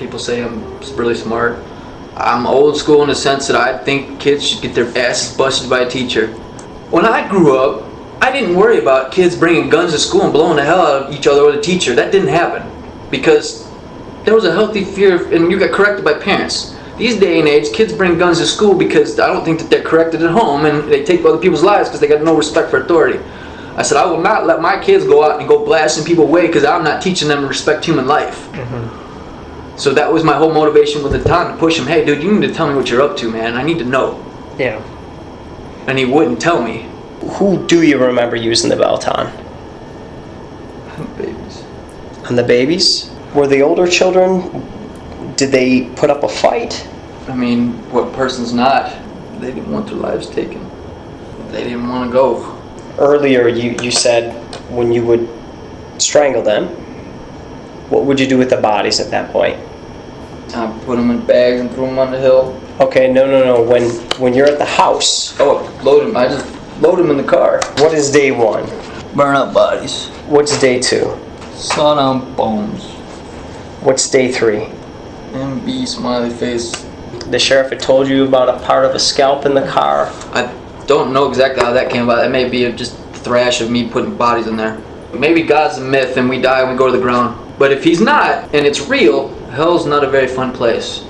People say I'm really smart. I'm old school in the sense that I think kids should get their asses busted by a teacher. When I grew up, I didn't worry about kids bringing guns to school and blowing the hell out of each other with a teacher. That didn't happen because there was a healthy fear, of, and you got corrected by parents. These day and age, kids bring guns to school because I don't think that they're corrected at home, and they take other people's lives because they got no respect for authority. I said I will not let my kids go out and go blasting people away because I'm not teaching them to respect human life. Mm-hmm. So that was my whole motivation with the time to push him. Hey, dude, you need to tell me what you're up to, man. I need to know. Yeah. And he wouldn't tell me. Who do you remember using the belt on? Babies. On the babies? Were the older children, did they put up a fight? I mean, what person's not? They didn't want their lives taken. They didn't want to go. Earlier, you, you said when you would strangle them, what would you do with the bodies at that point? I put them in bags and threw them on the hill. Okay, no, no, no. When when you're at the house, Oh, load them. I just load them in the car. what is day one? Burn up bodies. What's day two? Saw down bones. What's day three? MB smiley face. The sheriff had told you about a part of a scalp in the car. I don't know exactly how that came about. That may be just thrash of me putting bodies in there. Maybe God's a myth and we die and we go to the ground. But if he's not and it's real, hell's not a very fun place.